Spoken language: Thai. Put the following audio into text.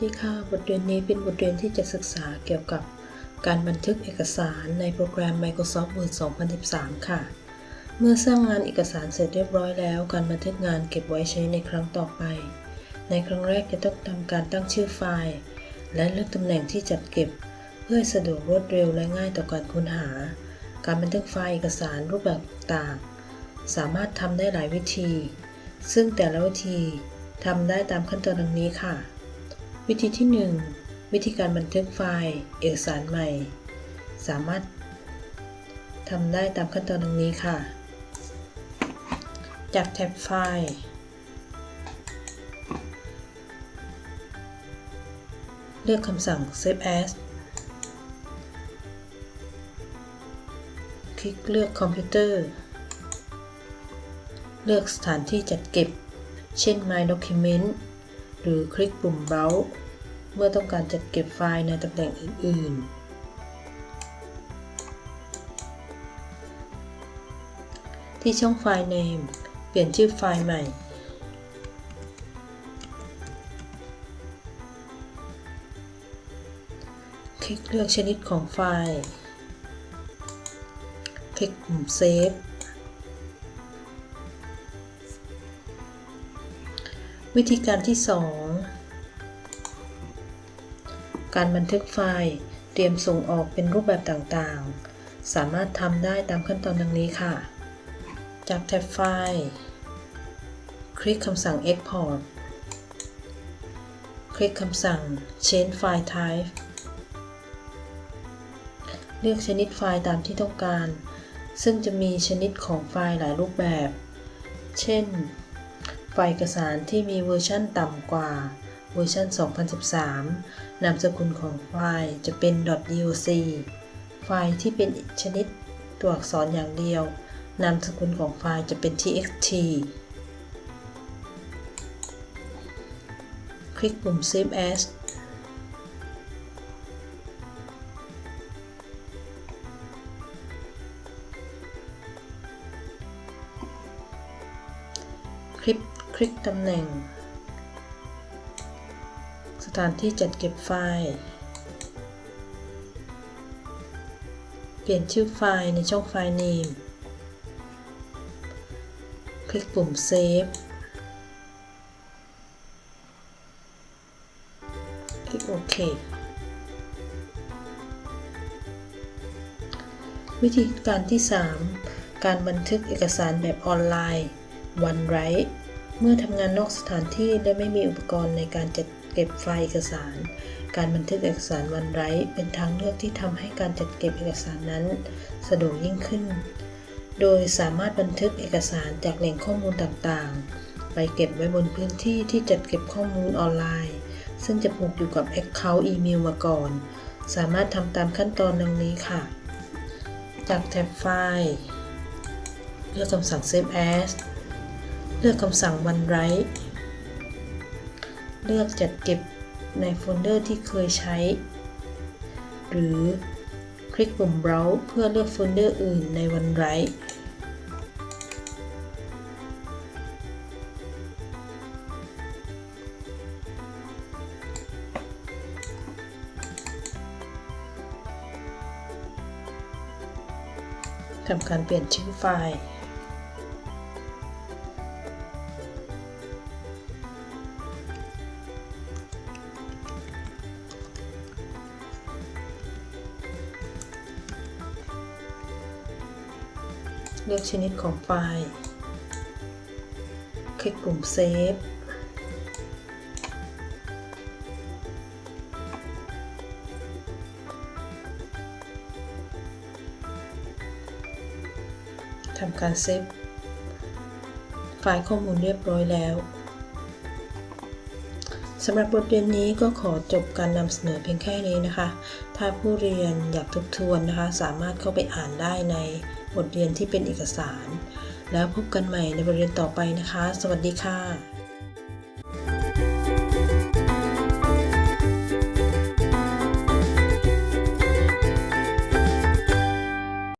สดีค่ะ บทเรียนนี้เป็นบทเรียนที่จะศึกษาเกี่ยวกับการบันทึกเอกสารในโปรแกรม Microsoft Word 2013 ค่ะ เมื่อสร้างงานเอกสารเสร็จเรียบร้อยแล้ว การบันทึกงานเก็บไว้ใช้ในครั้งต่อไป ในครั้งแรกจะต้องทำการตั้งชื่อไฟล์ และเลือกตำแหน่งที่จัดเก็บ เพื่อสะดวกรวดเร็วและง่ายต่อการค้นหา การบันทึกไฟล์เอกสารรูปแบบต่างๆสามารถทำได้หลายวิธี ซึ่งแต่ละวิธีทำได้ตามขั้นตอนดังนี้ค่ะ วิธีที่ 1 วิธีการบันทึกไฟล์ เอกสารใหม่ สามารถทำได้ตามขั้นตอนดังนี้ค่ะ จากแท็บไฟล์ เลือกคำสั่ง Save as คลิกเลือกคอมพิวเตอร์ เลือกสถานที่จัดเก็บ เช่น My Document หรือคลิกปุ่ม Browse เมื่อต้องการจัดเก็บไฟล์ในตำแหน่งอื่น ๆ ที่ช่องไฟล์ Name เปลี่ยนชื่อไฟล์ใหม่ คลิกเลือกชนิดของไฟล์ คลิกปุ่ม Save วิธีการที่ 2 การบันทึกไฟล์ เตรียมส่งออกเป็นรูปแบบต่างๆ สามารถทำได้ตามขั้นตอนดังนี้ค่ะ จากแท็บไฟล์ คลิกคำสั่ง Export คลิกคำสั่ง Change File Type เลือกชนิดไฟล์ตามที่ต้องการ ซึ่งจะมีชนิดของไฟล์หลายรูปแบบ เช่น ไฟล์เอกสารที่มีเวอร์ชันต่ำกว่าเวอร์ชัน 2013 นามสกุลของไฟล์จะเป็น .doc ไฟล์ที่เป็นชนิดตัวอักษรอย่างเดียว นามสกุลของไฟล์จะเป็น txt คลิกปุ่ม save as คลิก ลิกตำแหน่ง สถานที่จัดเก็บไฟล์ เปลี่ยนชื่อไฟล์ในช่องไฟล์ Name คลิกปุ่ม Save คลิกโอเควิธีการที่ 3 การบันทึกเอกสารแบบออนไลน์ OneWrite เมื่อทำงานนอกสถานที่และไม่มีอุปกรณ์ในการจัดเก็บไฟล์เอกสาร การบันทึกเอกสาร OneWrite เป็นทางเลือกที่ทำให้การจัดเก็บเอกสารนั้น สะดวกยิ่งขึ้น โดยสามารถบันทึกเอกสารจากแหล่งข้อมูลต่างๆ ไปเก็บไว้บนพื้นที่ที่จัดเก็บข้อมูลออนไลน์ ซึ่งจะผูกอยู่กับ Account อีเมลมาก่อน สามารถทำตามขั้นตอนดังนี้ค่ะ จากแท็บไฟล์ เลือกคำสั่ง Save as เลือกคำสั่ง OneWrite เลือกจัดเก็บในโฟลเดอร์ที่เคยใช้ หรือคลิกปุ่ม Browse เพื่อเลือกโฟลเดอร์อื่นใน OneWrite ทำการเปลี่ยนชื่อไฟล์ เลือกชนิดของไฟล์ คลิกปุ่ม Save ทำการ save ไฟล์ข้อมูลเรียบร้อยแล้ว สำหรับบทเรียนนี้ก็ขอจบการนำเสนอเพียงแค่นี้นะคะ ถ้าผู้เรียนอยากทบทวนนะคะ สามารถเข้าไปอ่านได้ในบทเรียนที่เป็นเอกสาร แล้วพบกันใหม่ในบทเรียนต่อไปนะคะ สวัสดีค่ะ